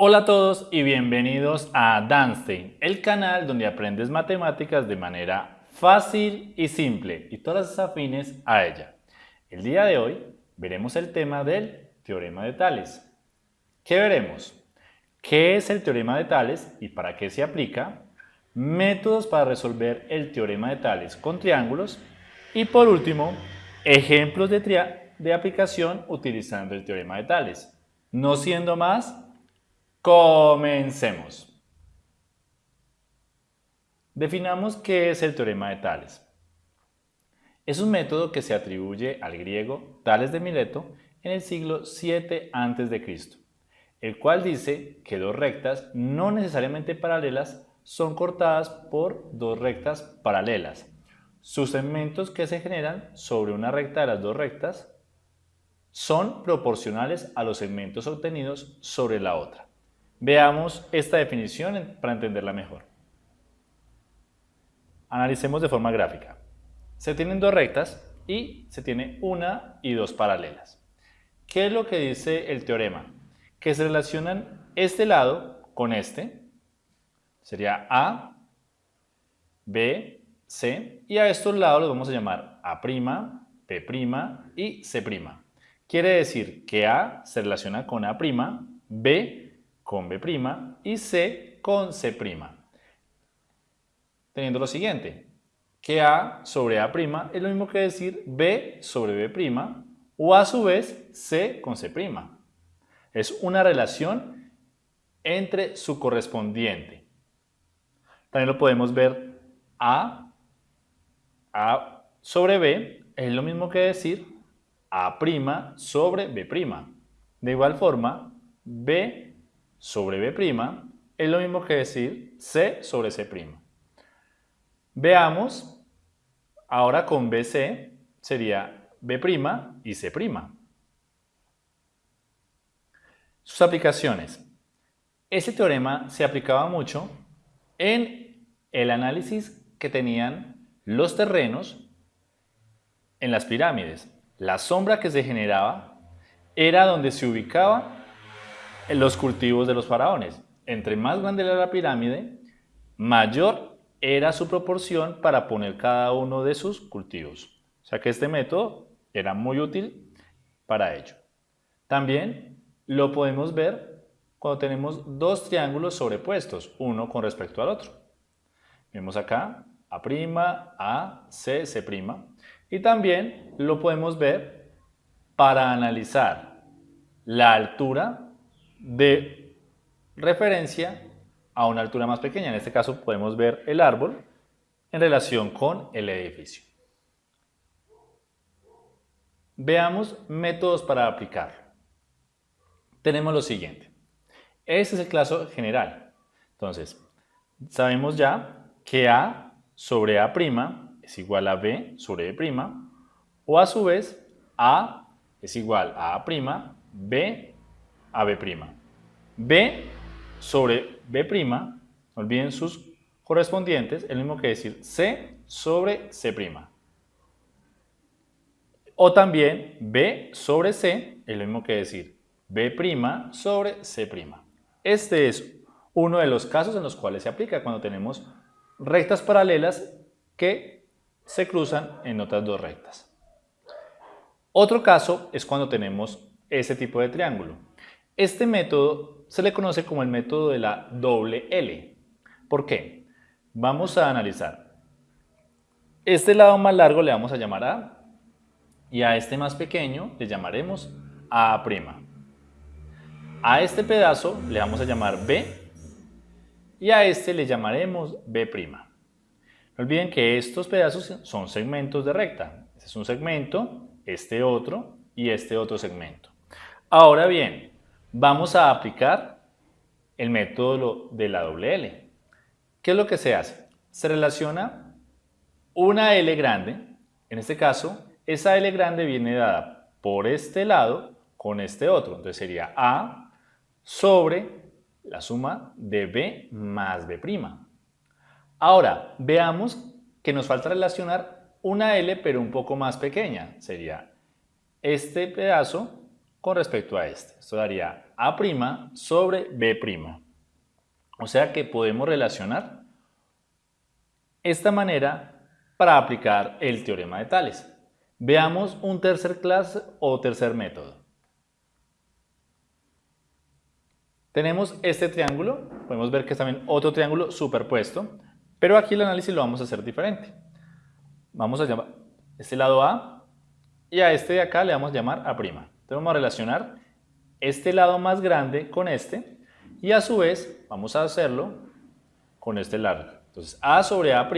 Hola a todos y bienvenidos a Danstein, el canal donde aprendes matemáticas de manera fácil y simple y todas las afines a ella. El día de hoy veremos el tema del teorema de Tales. ¿Qué veremos? ¿Qué es el teorema de Tales y para qué se aplica? Métodos para resolver el teorema de Tales con triángulos y por último, ejemplos de, de aplicación utilizando el teorema de Tales. No siendo más, comencemos. Definamos qué es el teorema de Tales. Es un método que se atribuye al griego Tales de Mileto en el siglo 7 a.C., el cual dice que dos rectas no necesariamente paralelas son cortadas por dos rectas paralelas. Sus segmentos que se generan sobre una recta de las dos rectas son proporcionales a los segmentos obtenidos sobre la otra. Veamos esta definición para entenderla mejor. Analicemos de forma gráfica. Se tienen dos rectas y se tiene una y dos paralelas. ¿Qué es lo que dice el teorema? Que se relacionan este lado con este, sería A, B, C, y a estos lados los vamos a llamar A', B' y C'. Quiere decir que A se relaciona con A', B con B' y C con C'. Teniendo lo siguiente, que A sobre A' es lo mismo que decir B sobre B' o a su vez C con C'. Es una relación entre su correspondiente. También lo podemos ver A, A sobre B es lo mismo que decir A' sobre B'. De igual forma, B sobre B' es lo mismo que decir C sobre C'. Veamos, ahora con BC sería B' y C'. Sus aplicaciones. Ese teorema se aplicaba mucho en el análisis que tenían los terrenos en las pirámides. La sombra que se generaba era donde se ubicaban los cultivos de los faraones. Entre más grande era la pirámide, mayor era su proporción para poner cada uno de sus cultivos. O sea que este método era muy útil para ello. También lo podemos ver cuando tenemos dos triángulos sobrepuestos, uno con respecto al otro. Vemos acá A', A, C, C'. Y también lo podemos ver para analizar la altura de referencia a una altura más pequeña. En este caso podemos ver el árbol en relación con el edificio. Veamos métodos para aplicar. Tenemos lo siguiente. Este es el caso general. Entonces, sabemos ya que A sobre A' es igual a B sobre B', o a su vez A es igual a A', B a B'. B sobre B', no olviden sus correspondientes, es lo mismo que decir C sobre C'. O también B sobre C es lo mismo que decir B' sobre C'. Este es uno de los casos en los cuales se aplica cuando tenemos rectas paralelas que se cruzan en otras dos rectas. Otro caso es cuando tenemos ese tipo de triángulo. Este método se le conoce como el método de la doble L. ¿Por qué? Vamos a analizar. Este lado más largo le vamos a llamar A y a este más pequeño le llamaremos A'. A este pedazo le vamos a llamar B y a este le llamaremos B'. No olviden que estos pedazos son segmentos de recta. Este es un segmento, este otro y este otro segmento. Ahora bien, vamos a aplicar el método de la doble L. ¿Qué es lo que se hace? Se relaciona una L grande, en este caso, esa L grande viene dada por este lado con este otro, entonces sería A sobre la suma de B más B'. Ahora, veamos que nos falta relacionar una L pero un poco más pequeña, sería este pedazo con respecto a este. Esto daría A' sobre B'. O sea que podemos relacionar esta manera para aplicar el teorema de Tales. Veamos un tercer clase o tercer método. Tenemos este triángulo, podemos ver que es también otro triángulo superpuesto, pero aquí el análisis lo vamos a hacer diferente. Vamos a llamar este lado A y a este de acá le vamos a llamar A'. Entonces vamos a relacionar este lado más grande con este y a su vez vamos a hacerlo con este largo. Entonces A sobre A'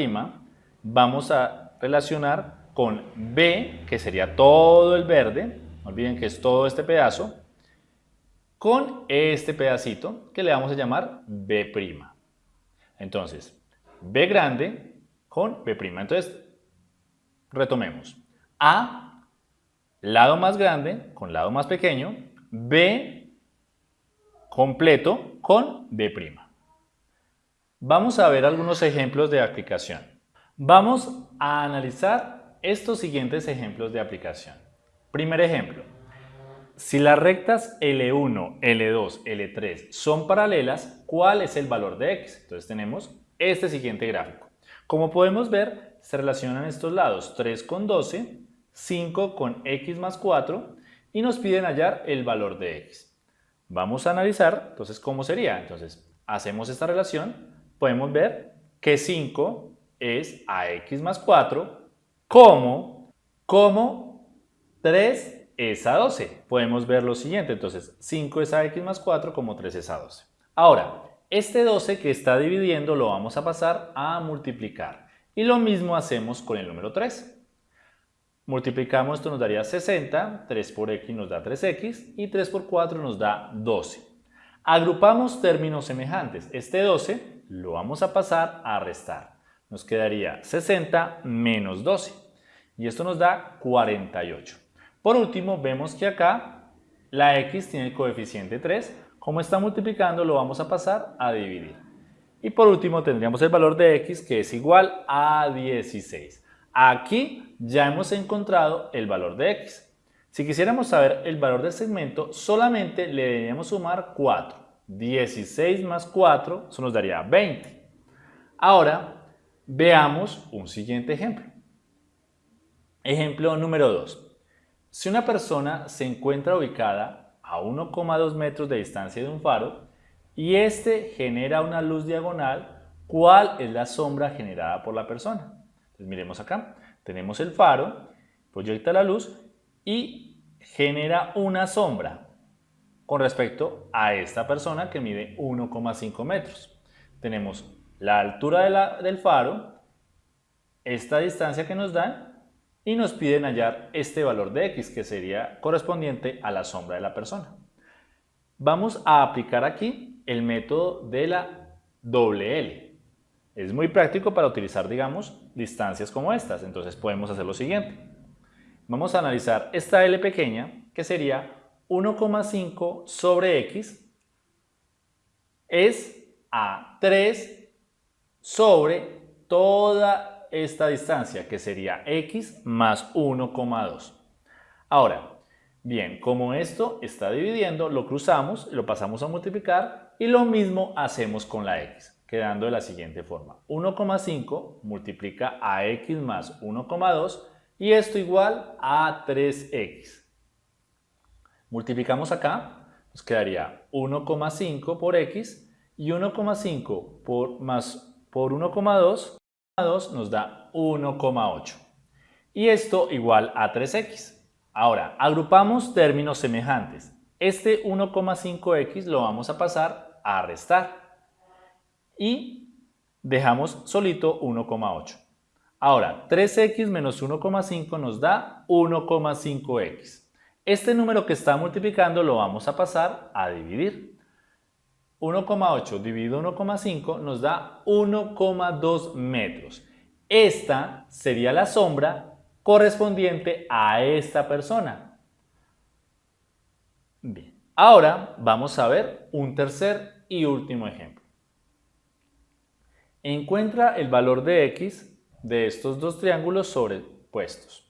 vamos a relacionar con B, que sería todo el verde, no olviden que es todo este pedazo, con este pedacito que le vamos a llamar B'. Entonces, B grande con B'. Entonces, retomemos. A, lado más grande con lado más pequeño, B completo con B'. Vamos a ver algunos ejemplos de aplicación. Vamos a analizar estos siguientes ejemplos de aplicación. Primer ejemplo. Si las rectas L1, L2, L3 son paralelas, ¿cuál es el valor de x? Entonces tenemos este siguiente gráfico. Como podemos ver, se relacionan estos lados 3 con 12, 5 con x más 4 y nos piden hallar el valor de x. Vamos a analizar entonces cómo sería. Entonces hacemos esta relación, podemos ver que 5 es a x más 4 como, como 3 es a 12. Podemos ver lo siguiente, entonces 5 es a x más 4 como 3 es a 12. Ahora, este 12 que está dividiendo lo vamos a pasar a multiplicar. Y lo mismo hacemos con el número 3. Multiplicamos, esto nos daría 60, 3 por x nos da 3x y 3 por 4 nos da 12. Agrupamos términos semejantes. Este 12 lo vamos a pasar a restar nos quedaría 60 menos 12 y esto nos da 48. Por último, vemos que acá la x tiene el coeficiente 3. Como está multiplicando, lo vamos a pasar a dividir. Y por último tendríamos el valor de x que es igual a 16. Aquí ya hemos encontrado el valor de x. Si quisiéramos saber el valor del segmento, solamente le deberíamos sumar 4. 16 más 4, eso nos daría 20. Ahora, Veamos un siguiente ejemplo. Ejemplo número 2. Si una persona se encuentra ubicada a 1,2 metros de distancia de un faro y este genera una luz diagonal, ¿cuál es la sombra generada por la persona? Miremos acá. Tenemos el faro, proyecta la luz y genera una sombra con respecto a esta persona que mide 1,5 metros. Tenemos la altura del faro, esta distancia que nos dan y nos piden hallar este valor de x que sería correspondiente a la sombra de la persona. Vamos a aplicar aquí el método de la doble L. Es muy práctico para utilizar, digamos, distancias como estas. Entonces podemos hacer lo siguiente. Vamos a analizar esta L pequeña, que sería 1,5 sobre x, es a 3 sobre toda esta distancia, que sería x más 1,2. Ahora, bien, como esto está dividiendo, lo cruzamos, lo pasamos a multiplicar y lo mismo hacemos con la x, quedando de la siguiente forma. 1,5 multiplica a x más 1,2 y esto igual a 3x. Multiplicamos acá, nos quedaría 1,5 por x y 1,5 por más por 1,2 nos da 1,8. Y esto igual a 3x. Ahora, agrupamos términos semejantes. Este 1,5x lo vamos a pasar a restar. Y dejamos solito 1,8. Ahora, 3x menos 1,5 nos da 1,5x. Este número que está multiplicando lo vamos a pasar a dividir. 1,8 dividido 1,5 nos da 1,2 metros. Esta sería la sombra correspondiente a esta persona. Bien, ahora vamos a ver un tercer y último ejemplo. Encuentra el valor de x de estos dos triángulos sobrepuestos.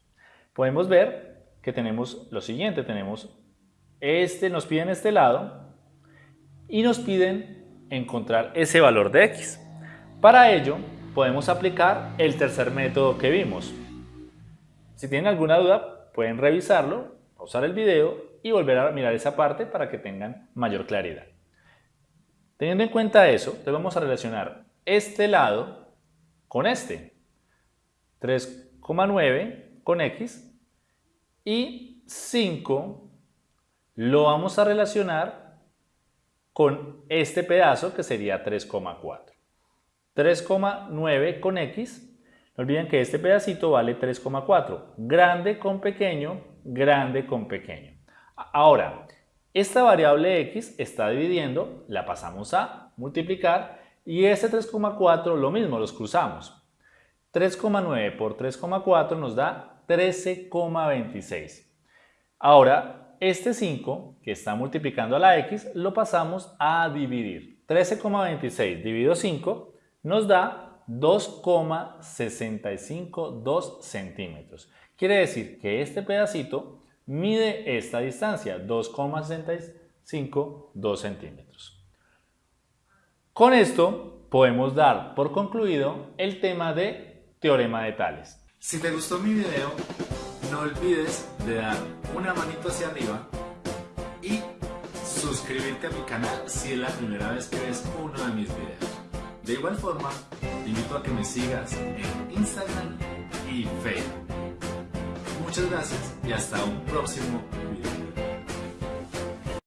Podemos ver que tenemos lo siguiente, tenemos este, nos piden este lado y nos piden encontrar ese valor de x. Para ello, podemos aplicar el tercer método que vimos. Si tienen alguna duda, pueden revisarlo, pausar el video y volver a mirar esa parte para que tengan mayor claridad. Teniendo en cuenta eso, te vamos a relacionar este lado con este. 3,9 con x y 5 lo vamos a relacionar con este pedazo que sería 3,4. 3,9 con x. No olviden que este pedacito vale 3,4. Grande con pequeño, grande con pequeño. Ahora, esta variable x está dividiendo, la pasamos a multiplicar y este 3,4 lo mismo, los cruzamos. 3,9 por 3,4 nos da 13,26. Ahora, este 5 que está multiplicando a la x lo pasamos a dividir. 13,26 dividido 5 nos da 2,652 centímetros. Quiere decir que este pedacito mide esta distancia, 2,652 centímetros. Con esto podemos dar por concluido el tema de teorema de Tales. Si te gustó mi video, no olvides de dar una manito hacia arriba y suscribirte a mi canal si es la primera vez que ves uno de mis videos. De igual forma, te invito a que me sigas en Instagram y Facebook. Muchas gracias y hasta un próximo video.